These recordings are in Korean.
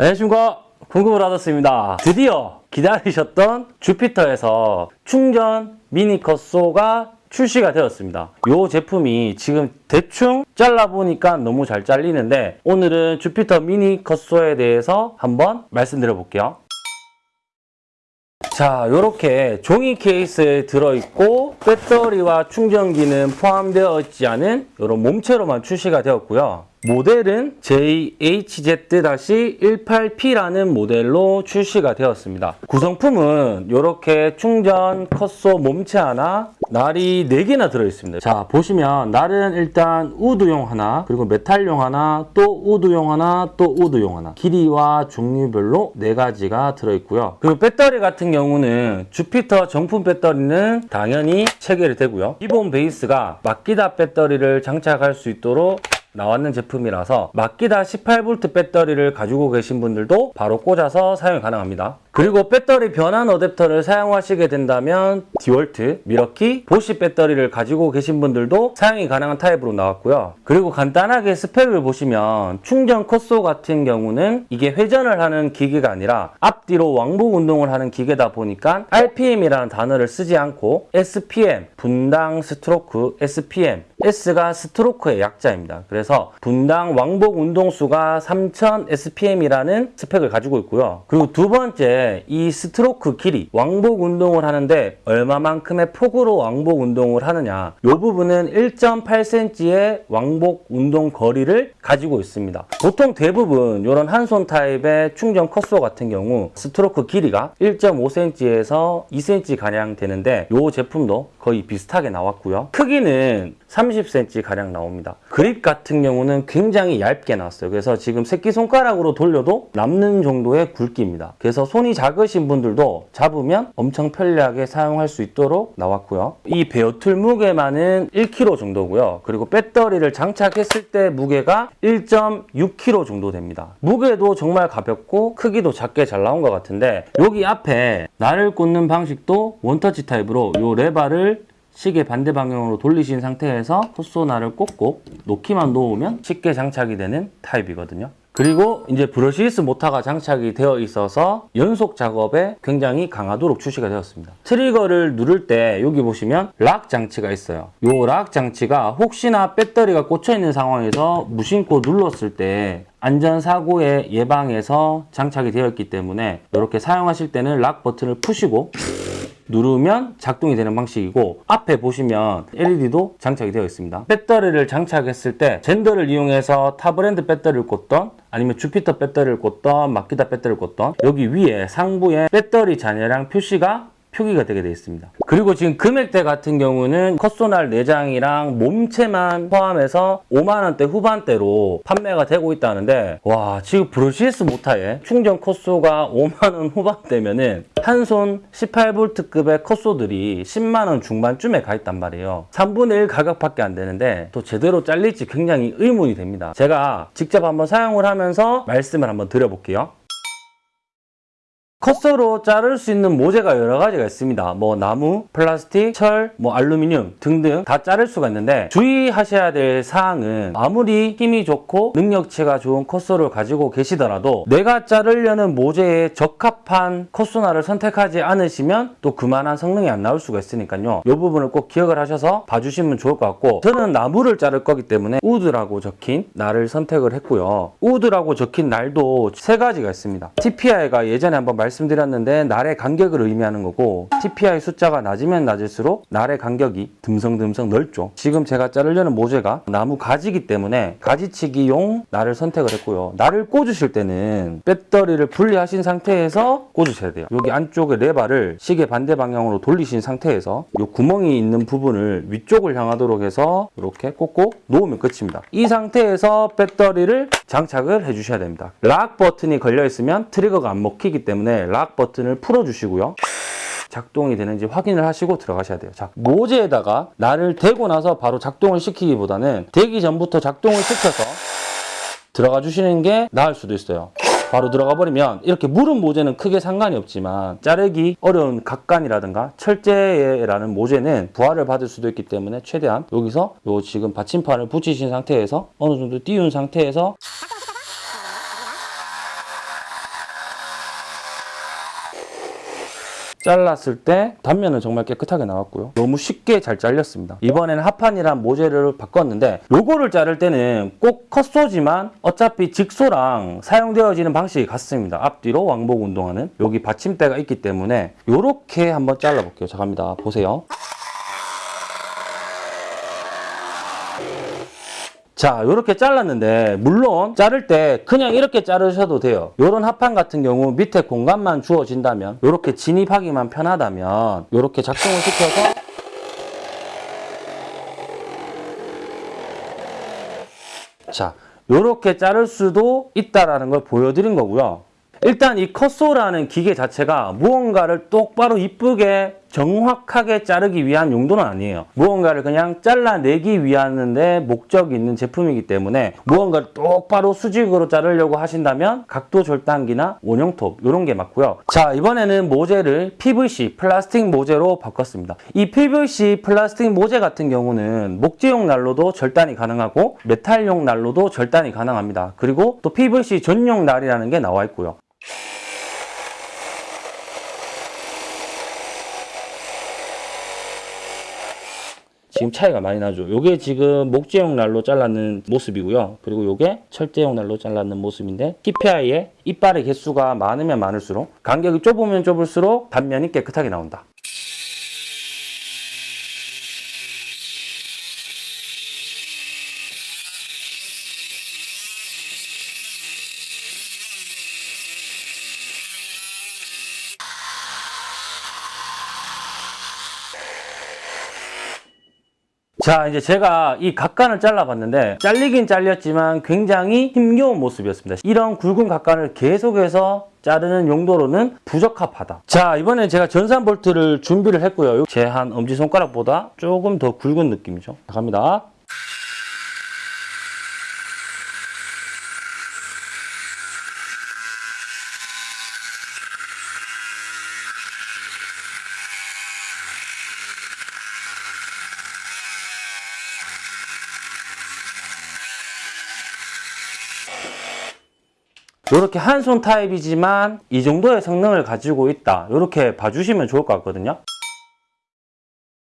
안녕하십니까. 궁금을하셨습니다. 드디어 기다리셨던 주피터에서 충전 미니 컷소가 출시가 되었습니다. 이 제품이 지금 대충 잘라보니까 너무 잘 잘리는데 오늘은 주피터 미니 컷소에 대해서 한번 말씀드려 볼게요. 자 이렇게 종이 케이스에 들어있고 배터리와 충전기는 포함되어 있지 않은 이런 몸체로만 출시가 되었고요 모델은 JHZ-18P라는 모델로 출시가 되었습니다. 구성품은 이렇게 충전 컷소 몸체 하나, 날이 4개나 들어있습니다. 자 보시면 날은 일단 우드용 하나, 그리고 메탈용 하나, 또 우드용 하나, 또 우드용 하나 길이와 종류별로 4가지가 들어있고요. 그리고 배터리 같은 경우는 주피터 정품 배터리는 당연히 체결이 되고요. 기본 베이스가 마키다 배터리를 장착할 수 있도록 나왔는 제품이라서 마키다 18V 배터리를 가지고 계신 분들도 바로 꽂아서 사용이 가능합니다. 그리고 배터리 변환 어댑터를 사용하시게 된다면 디월트, 밀워키, 보쉬 배터리를 가지고 계신 분들도 사용이 가능한 타입으로 나왔고요. 그리고 간단하게 스펙을 보시면 충전 cut saw 같은 경우는 이게 회전을 하는 기계가 아니라 앞뒤로 왕복 운동을 하는 기계다 보니까 RPM이라는 단어를 쓰지 않고 SPM, 분당 스트로크, SPM, S가 스트로크의 약자입니다. 그래서 분당 왕복 운동수가 3000 SPM이라는 스펙을 가지고 있고요. 그리고 두 번째 이 스트로크 길이 왕복 운동을 하는데 얼마만큼의 폭으로 왕복 운동을 하느냐 이 부분은 1.8cm의 왕복 운동 거리를 가지고 있습니다. 보통 대부분 이런 한 손 타입의 충전 cut saw 같은 경우 스트로크 길이가 1.5cm에서 2cm 가량 되는데 이 제품도 거의 비슷하게 나왔고요. 크기는 30cm 가량 나옵니다. 그립 같은 경우는 굉장히 얇게 나왔어요. 그래서 지금 새끼손가락으로 돌려도 남는 정도의 굵기입니다. 그래서 손이 작으신 분들도 잡으면 엄청 편리하게 사용할 수 있도록 나왔고요. 이 bare tool 무게만은 1kg 정도고요. 그리고 배터리를 장착했을 때 무게가 1.6kg 정도 됩니다. 무게도 정말 가볍고 크기도 작게 잘 나온 것 같은데 여기 앞에 날을 꽂는 방식도 원터치 타입으로 이 레바를 시계 반대 방향으로 돌리신 상태에서 cut saw날을 꽂고 놓기만 놓으면 쉽게 장착이 되는 타입이거든요. 그리고 이제 brushless 모터가 장착이 되어 있어서 연속 작업에 굉장히 강하도록 출시가 되었습니다. 트리거를 누를 때 여기 보시면 lock 장치가 있어요. 이 lock 장치가 혹시나 배터리가 꽂혀 있는 상황에서 무심코 눌렀을 때 안전사고의 예방에서 장착이 되어 있기 때문에 이렇게 사용하실 때는 lock 버튼을 푸시고 누르면 작동이 되는 방식이고 앞에 보시면 LED도 장착이 되어 있습니다. 배터리를 장착했을 때 젠더를 이용해서 타 브랜드 배터리를 꽂던 아니면 주피터 배터리를 꽂던 마키다 배터리를 꽂던 여기 위에 상부에 배터리 잔여량 표시가 표기가 되게 되어 있습니다. 그리고 지금 금액대 같은 경우는 cut saw날 네 장이랑 몸체만 포함해서 5만원대 후반대로 판매가 되고 있다는데 와 지금 brushless 모타에 충전 cut saw가 5만원 후반대면은 한 손 18V급의 cut saw들이 10만원 중반쯤에 가 있단 말이에요. 3분의 1 가격밖에 안 되는데 또 제대로 잘릴지 굉장히 의문이 됩니다. 제가 직접 한번 사용을 하면서 말씀을 한번 드려볼게요. 컷서로 자를 수 있는 모재가 여러 가지가 있습니다. 뭐 나무, 플라스틱, 철, 뭐 알루미늄 등등 다 자를 수가 있는데 주의하셔야 될 사항은 아무리 힘이 좋고 능력치가 좋은 컷소를 가지고 계시더라도 내가 자르려는 모재에 적합한 컷소나를 선택하지 않으시면 또 그만한 성능이 안 나올 수가 있으니까요. 이 부분을 꼭 기억을 하셔서 봐주시면 좋을 것 같고 저는 나무를 자를 거기 때문에 우드라고 적힌 날을 선택을 했고요. 우드라고 적힌 날도 세 가지가 있습니다. TPI가 예전에 한번 말 말씀드렸는데 날의 간격을 의미하는 거고 TPI 숫자가 낮으면 낮을수록 날의 간격이 듬성듬성 넓죠. 지금 제가 자르려는 모재가 나무 가지기 때문에 가지치기용 날을 선택을 했고요. 날을 꽂으실 때는 배터리를 분리하신 상태에서 꽂으셔야 돼요. 여기 안쪽에 레바를 시계 반대 방향으로 돌리신 상태에서 이 구멍이 있는 부분을 위쪽을 향하도록 해서 이렇게 꽂고 놓으면 끝입니다. 이 상태에서 배터리를 장착을 해주셔야 됩니다. lock 버튼이 걸려 있으면 트리거가 안 먹히기 때문에 lock 버튼을 풀어주시고요. 작동이 되는지 확인을 하시고 들어가셔야 돼요. 자, 모재에다가 날을 대고 나서 바로 작동을 시키기보다는 대기 전부터 작동을 시켜서 들어가 주시는 게 나을 수도 있어요. 바로 들어가 버리면 이렇게 무른 모재는 크게 상관이 없지만 자르기 어려운 각간이라든가 철제라는 모재는 부하를 받을 수도 있기 때문에 최대한 여기서 요 지금 받침판을 붙이신 상태에서 어느 정도 띄운 상태에서 잘랐을 때 단면은 정말 깨끗하게 나왔고요. 너무 쉽게 잘 잘렸습니다. 이번에는 하판이란 모재를 바꿨는데 요거를 자를 때는 꼭 컷소지만 어차피 직소랑 사용되어지는 방식이 같습니다. 앞뒤로 왕복 운동하는 여기 받침대가 있기 때문에 요렇게 한번 잘라볼게요. 자 갑니다. 보세요. 자 이렇게 잘랐는데 물론 자를 때 그냥 이렇게 자르셔도 돼요. 이런 합판 같은 경우 밑에 공간만 주어진다면 이렇게 진입하기만 편하다면 이렇게 작동을 시켜서 자 이렇게 자를 수도 있다라는 걸 보여드린 거고요. 일단 이 컷소라는 기계 자체가 무언가를 똑바로 이쁘게 정확하게 자르기 위한 용도는 아니에요. 무언가를 그냥 잘라내기 위하는데 목적이 있는 제품이기 때문에 무언가를 똑바로 수직으로 자르려고 하신다면 각도 절단기나 원형톱 이런 게 맞고요. 자 이번에는 모재를 PVC 플라스틱 모재로 바꿨습니다. 이 PVC 플라스틱 모재 같은 경우는 목재용 난로도 절단이 가능하고 메탈용 난로도 절단이 가능합니다. 그리고 또 PVC 전용 날이라는 게 나와 있고요. 지금 차이가 많이 나죠. 요게 지금 목재용 날로 잘랐는 모습이고요. 그리고 요게 철제용 날로 잘랐는 모습인데 TPI의 이빨의 개수가 많으면 많을수록 간격이 좁으면 좁을수록 단면이 깨끗하게 나온다. 자 이제 제가 이 각간을 잘라봤는데 잘리긴 잘렸지만 굉장히 힘겨운 모습이었습니다. 이런 굵은 각간을 계속해서 자르는 용도로는 부적합하다. 자 이번에 제가 전산 볼트를 준비를 했고요. 제 한 엄지손가락보다 조금 더 굵은 느낌이죠. 자, 갑니다 이렇게 한 손 타입이지만 이 정도의 성능을 가지고 있다. 이렇게 봐주시면 좋을 것 같거든요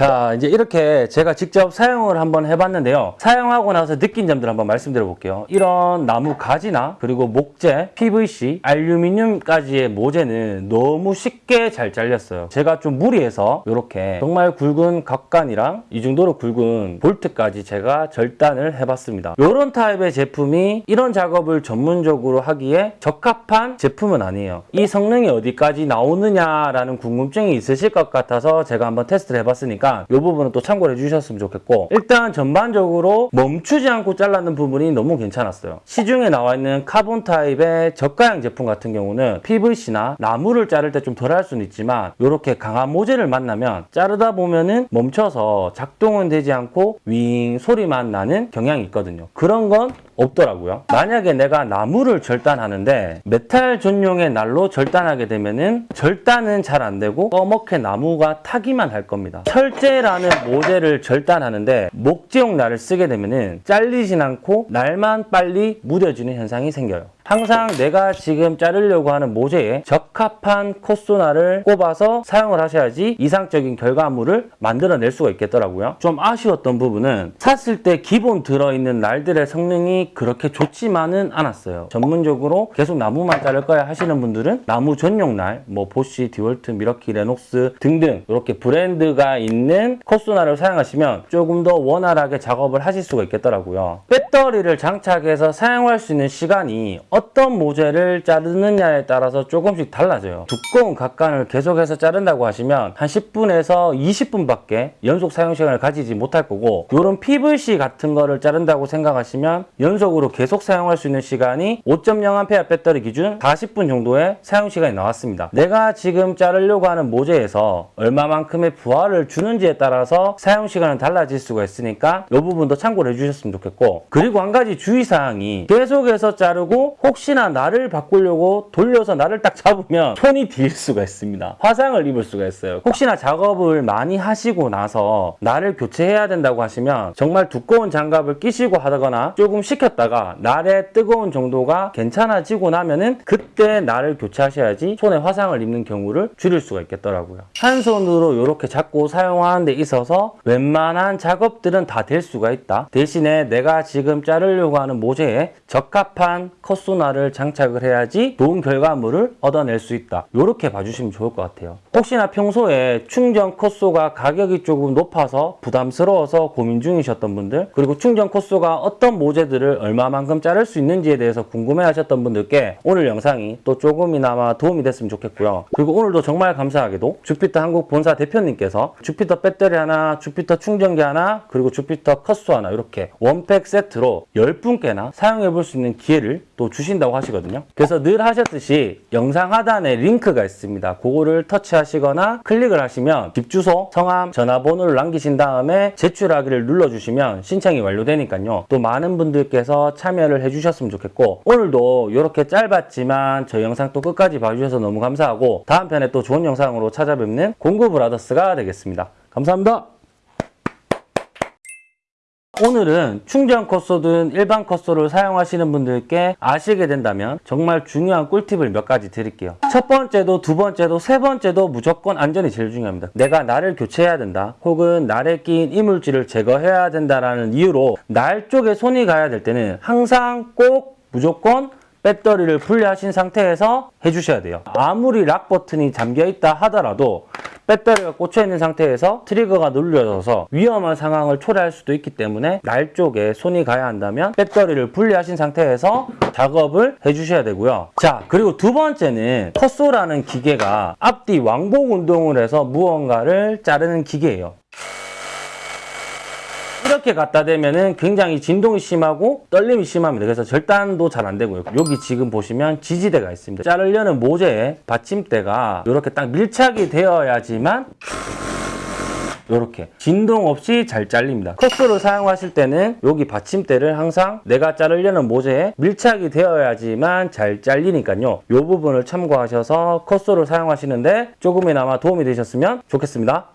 자 이제 이렇게 제가 직접 사용을 한번 해봤는데요. 사용하고 나서 느낀 점들 한번 말씀드려 볼게요. 이런 나무 가지나 그리고 목재, PVC, 알루미늄까지의 모재는 너무 쉽게 잘 잘렸어요. 제가 좀 무리해서 이렇게 정말 굵은 각간이랑 이 정도로 굵은 볼트까지 제가 절단을 해봤습니다. 이런 타입의 제품이 이런 작업을 전문적으로 하기에 적합한 제품은 아니에요. 이 성능이 어디까지 나오느냐라는 궁금증이 있으실 것 같아서 제가 한번 테스트를 해봤으니까 이 부분은 또 참고를 해주셨으면 좋겠고 일단 전반적으로 멈추지 않고 잘랐는 부분이 너무 괜찮았어요. 시중에 나와 있는 카본 타입의 저가형 제품 같은 경우는 PVC나 나무를 자를 때 좀 덜 할 수는 있지만 이렇게 강한 모재를 만나면 자르다 보면은 멈춰서 작동은 되지 않고 윙 소리만 나는 경향이 있거든요. 그런 건 없더라고요. 만약에 내가 나무를 절단하는데 메탈 전용의 날로 절단하게 되면은 절단은 잘 안 되고 꺼멓게 나무가 타기만 할 겁니다. 철제라는 모재를 절단하는데 목재용 날을 쓰게 되면은 잘리진 않고 날만 빨리 무뎌지는 현상이 생겨요. 항상 내가 지금 자르려고 하는 모재에 적합한 cut saw날을 꼽아서 사용을 하셔야지 이상적인 결과물을 만들어낼 수가 있겠더라고요. 좀 아쉬웠던 부분은 샀을 때 기본 들어있는 날들의 성능이 그렇게 좋지만은 않았어요. 전문적으로 계속 나무만 자를 거야 하시는 분들은 나무 전용 날, 뭐 보쉬, 디월트, 밀워키, 레녹스 등등 이렇게 브랜드가 있는 cut saw날을 사용하시면 조금 더 원활하게 작업을 하실 수가 있겠더라고요. 배터리를 장착해서 사용할 수 있는 시간이 어떤 모재를 자르느냐에 따라서 조금씩 달라져요. 두꺼운 각관을 계속해서 자른다고 하시면 한 10분에서 20분밖에 연속 사용 시간을 가지지 못할 거고 이런 PVC 같은 거를 자른다고 생각하시면 연속으로 계속 사용할 수 있는 시간이 5.0A 배터리 기준 40분 정도의 사용 시간이 나왔습니다. 내가 지금 자르려고 하는 모재에서 얼마만큼의 부하를 주는지에 따라서 사용 시간은 달라질 수가 있으니까 이 부분도 참고를 해주셨으면 좋겠고 그리고 한 가지 주의사항이 계속해서 자르고 혹시나 날을 바꾸려고 돌려서 날을 딱 잡으면 손이 뒤일 수가 있습니다. 화상을 입을 수가 있어요. 혹시나 작업을 많이 하시고 나서 날을 교체해야 된다고 하시면 정말 두꺼운 장갑을 끼시고 하거나 조금 식혔다가 날의 뜨거운 정도가 괜찮아지고 나면은 그때 날을 교체하셔야지 손에 화상을 입는 경우를 줄일 수가 있겠더라고요. 한 손으로 이렇게 잡고 사용하는 데 있어서 웬만한 작업들은 다 될 수가 있다. 대신에 내가 지금 자르려고 하는 모재에 적합한 cut saw날을 장착을 해야지 좋은 결과물을 얻어낼 수 있다. 이렇게 봐주시면 좋을 것 같아요. 혹시나 평소에 충전 cut saw가 가격이 조금 높아서 부담스러워서 고민 중이셨던 분들 그리고 충전 cut saw가 어떤 모재들을 얼마만큼 자를 수 있는지에 대해서 궁금해 하셨던 분들께 오늘 영상이 또 조금이나마 도움이 됐으면 좋겠고요. 그리고 오늘도 정말 감사하게도 주피터 한국 본사 대표님께서 주피터 배터리 하나, 주피터 충전기 하나, 그리고 주피터 cut saw 하나 이렇게 one pack 세트로 10분께나 사용해 볼 수 있는 기회를 또 주신다고 하시거든요. 그래서 늘 하셨듯이 영상 하단에 링크가 있습니다. 그거를 터치하시거나 클릭을 하시면 집 주소, 성함, 전화번호를 남기신 다음에 제출하기를 눌러주시면 신청이 완료되니까요. 또 많은 분들께서 참여를 해주셨으면 좋겠고 오늘도 이렇게 짧았지만 저희 영상 또 끝까지 봐주셔서 너무 감사하고 다음 편에 또 좋은 영상으로 찾아뵙는 공구브라더스가 되겠습니다. 감사합니다. 오늘은 충전 컷소든 일반 컷소를 사용하시는 분들께 아시게 된다면 정말 중요한 꿀팁을 몇 가지 드릴게요. 첫 번째도 두 번째도 세 번째도 무조건 안전이 제일 중요합니다. 내가 날을 교체해야 된다 혹은 날에 끼인 이물질을 제거해야 된다라는 이유로 날 쪽에 손이 가야 될 때는 항상 꼭 무조건 배터리를 분리하신 상태에서 해주셔야 돼요. 아무리 락 버튼이 잠겨 있다 하더라도 배터리가 꽂혀 있는 상태에서 트리거가 눌려져서 위험한 상황을 초래할 수도 있기 때문에 날 쪽에 손이 가야 한다면 배터리를 분리하신 상태에서 작업을 해주셔야 되고요. 자 그리고 두 번째는 컷소라는 기계가 앞뒤 왕복 운동을 해서 무언가를 자르는 기계예요. 이렇게 갖다 대면은 굉장히 진동이 심하고 떨림이 심합니다. 그래서 절단도 잘 안 되고요. 여기 지금 보시면 지지대가 있습니다. 자르려는 모재에 받침대가 이렇게 딱 밀착이 되어야지만 이렇게 진동 없이 잘 잘립니다. 컷소를 사용하실 때는 여기 받침대를 항상 내가 자르려는 모재에 밀착이 되어야지만 잘 잘리니까요. 이 부분을 참고하셔서 컷소를 사용하시는데 조금이나마 도움이 되셨으면 좋겠습니다.